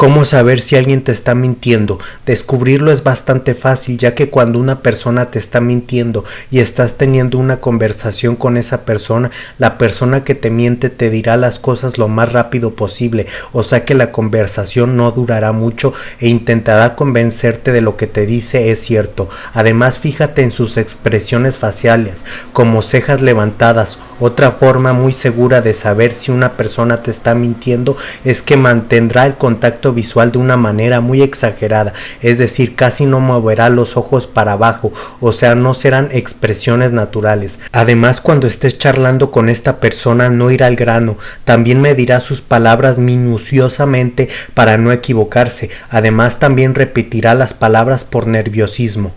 ¿Cómo saber si alguien te está mintiendo? Descubrirlo es bastante fácil ya que cuando una persona te está mintiendo y estás teniendo una conversación con esa persona, la persona que te miente te dirá las cosas lo más rápido posible, o sea que la conversación no durará mucho e intentará convencerte de lo que te dice es cierto. Además fíjate en sus expresiones faciales, como cejas levantadas. Otra forma muy segura de saber si una persona te está mintiendo es que mantendrá el contacto visual de una manera muy exagerada, es decir, casi no moverá los ojos para abajo, o sea, no serán expresiones naturales. Además, cuando estés charlando con esta persona no irá al grano, también medirá sus palabras minuciosamente para no equivocarse, además también repetirá las palabras por nerviosismo.